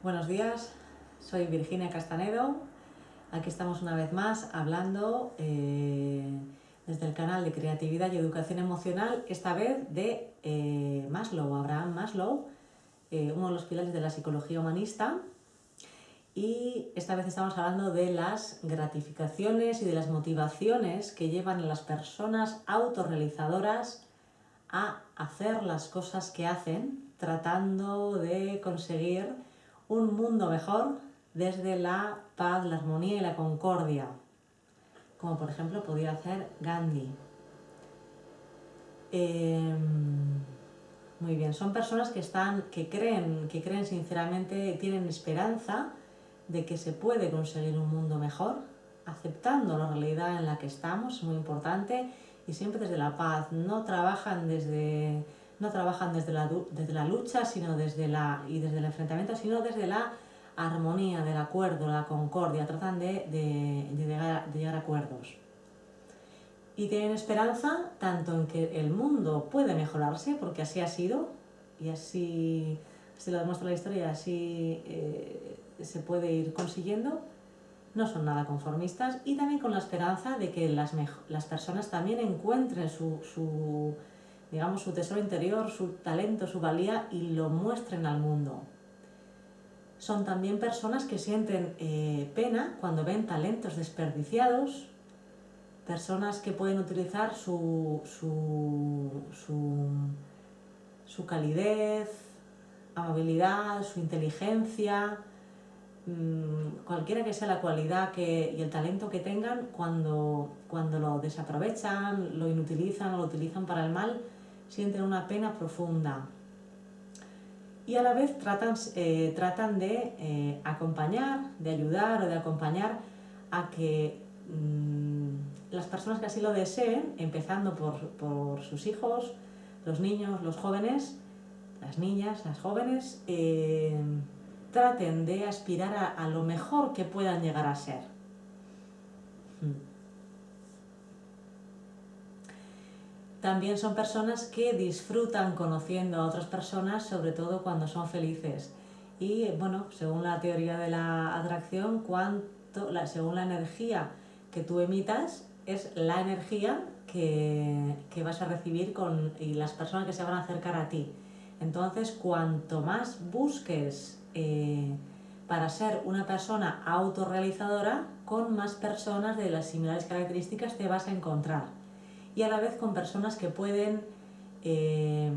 Buenos días, soy Virginia Castanedo. Aquí estamos una vez más hablando eh, desde el canal de Creatividad y Educación Emocional, esta vez de eh, Maslow, Abraham Maslow, eh, uno de los pilares de la psicología humanista. Y esta vez estamos hablando de las gratificaciones y de las motivaciones que llevan a las personas autorrealizadoras a hacer las cosas que hacen, tratando de conseguir un mundo mejor desde la paz, la armonía y la concordia, como por ejemplo podía hacer Gandhi. Em, muy bien, son personas que, están, que, creen, que creen sinceramente, tienen esperanza de que se puede conseguir un mundo mejor, aceptando la realidad en la que estamos, es muy importante, y siempre desde la paz, no trabajan desde no trabajan desde la, desde la lucha sino desde la, y desde el enfrentamiento, sino desde la armonía, del acuerdo, la concordia, tratan de, de, llegar, a acuerdos. Y tienen esperanza tanto en que el mundo puede mejorarse, porque así ha sido, y así, se lo demuestra la historia, así eh, se puede ir consiguiendo, no son nada conformistas, y también con la esperanza de que las, las personas también encuentren su digamos, su tesoro interior, su talento, su valía y lo muestren al mundo. Son también personas que sienten eh, pena cuando ven talentos desperdiciados, personas que pueden utilizar su, su, su, calidez, amabilidad, su inteligencia, mm, cualquiera que sea la cualidad que, y el talento que tengan, cuando, cuando lo desaprovechan, lo inutilizan o lo utilizan para el mal, sienten una pena profunda y a la vez tratan, eh, tratan de eh, acompañar, de ayudar o de acompañar a que mm, las personas que así lo deseen, empezando por, sus hijos, los niños, los jóvenes, las niñas, las jóvenes, eh, traten de aspirar a, lo mejor que puedan llegar a ser. Mm. También son personas que disfrutan conociendo a otras personas, sobre todo cuando son felices. Y bueno, según la teoría de la atracción, cuánto, según la energía que tú emitas, es la energía que, vas a recibir con, y las personas que se van a acercar a ti. Entonces, cuanto más busques eh, para ser una persona autorrealizadora, con más personas de las similares características te vas a encontrar y a la vez con personas que pueden eh,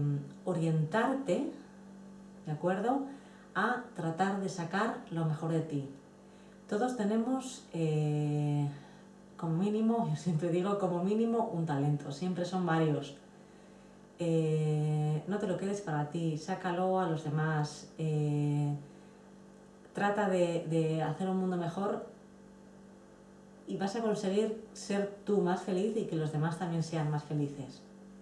orientarte, ¿de acuerdo?, a tratar de sacar lo mejor de ti. Todos tenemos eh, como mínimo, yo siempre digo como mínimo un talento, siempre son varios. Eh, no te lo quedes para ti, sácalo a los demás, trata de hacer un mundo mejor y vas a conseguir ser tú más feliz y que los demás también sean más felices.